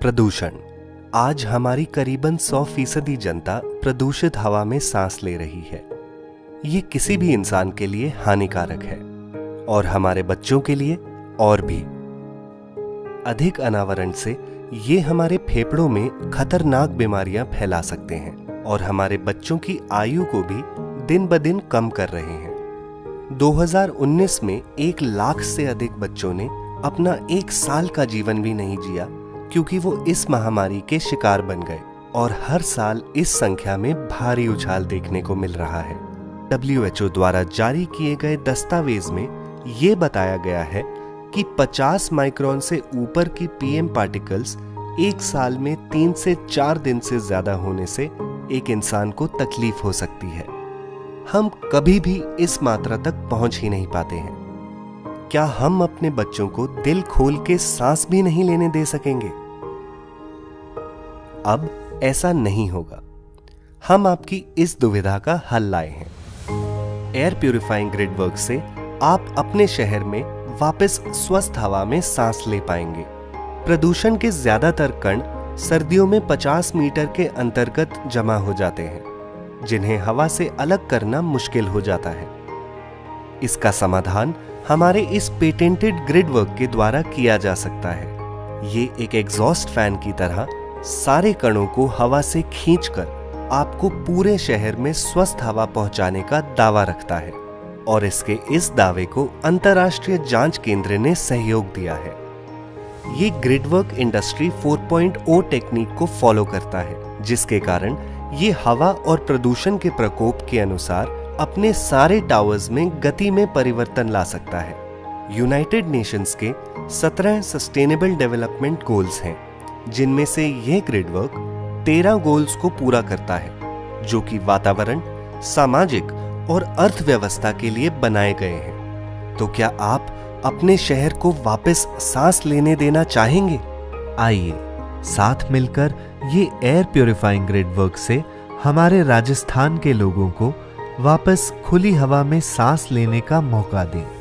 प्रदूषण। आज हमारी करीबन 100 फ़ीसदी जनता प्रदूषित हवा में सांस ले रही है। ये किसी भी इंसान के लिए हानिकारक है और हमारे बच्चों के लिए और भी। अधिक अनावरण से ये हमारे फेफड़ों में खतरनाक बीमारियाँ फैला सकते हैं और हमारे बच्चों की आयु को भी दिन ब दिन कम कर रहे हैं। 2019 में एक लाख से अधिक बच्चों ने अपना एक साल का जीवन भी नहीं जिया क्योंकि वो इस महामारी के शिकार बन गए और हर साल इस संख्या में भारी उछाल देखने को मिल रहा है। डब्ल्यूएचओ द्वारा जारी किए गए दस्तावेज़ में ये बताया गया है कि 50 माइक्रोन से ऊपर की पीएम पार्टिकल्स एक साल में तीन से चार दिन से ज़्यादा होने से एक इंसान को तकलीफ़ हो सकती है। हम कभी भी इस मात्रा तक पहुँच ही नहीं पाते हैं। क्या हम अपने बच्चों को दिल खोल के सांस भी नहीं लेने दे सकेंगे? अब ऐसा नहीं होगा। हम आपकी इस दुविधा का हल लाए हैं। एयर प्यूरिफाइंग ग्रिड वर्क से आप अपने शहर में वापस स्वस्थ हवा में सांस ले पाएँगे। प्रदूषण के ज़्यादातर कण सर्दियों में 50 मीटर के अंतर्गत जमा हो जाते हैं, जिन्हें हवा से अलग करना मुश्किल हो जाता है। इसका समाधान हमारे इस पेटेंटेड ग्रिड वर्क के द्वारा किया जा सकता है। ये एक एग्जॉस्ट फ़ैन की तरह सारे कणों को हवा से खींचकर आपको पूरे शहर में स्वस्थ हवा पहुँचाने का दावा रखता है और इसके इस दावे को अंतर्राष्ट्रीय जाँच केंद्र ने सहयोग दिया है। ये ग्रिडवर्क इंडस्ट्री 4.0 टेक्निक को फॉलो करता है, जिसके कारण ये हवा और प्रदूषण के प्रकोप के अनुसार अपने सारे टावर्स में गति में परिवर्तन ला सकता है। यूनाइटेड नेशंस के 17 सस्टेनेबल डेवलपमेंट गोल्स हैं, जिनमें से यह ग्रिडवर्क 13 गोल्स को पूरा करता है, जो कि वातावरण, सामाजिक और अर्थव्यवस्था के लिए बनाए गए हैं। तो क्या आप अपने शहर को वापस सांस लेने देना चाहेंगे? आइए, साथ मिलकर ये एयर प्योरीफाइंग ग्रिड वर्क से हमारे राजस्थान के लोगों को वापस खुली हवा में सांस लेने का मौका दें।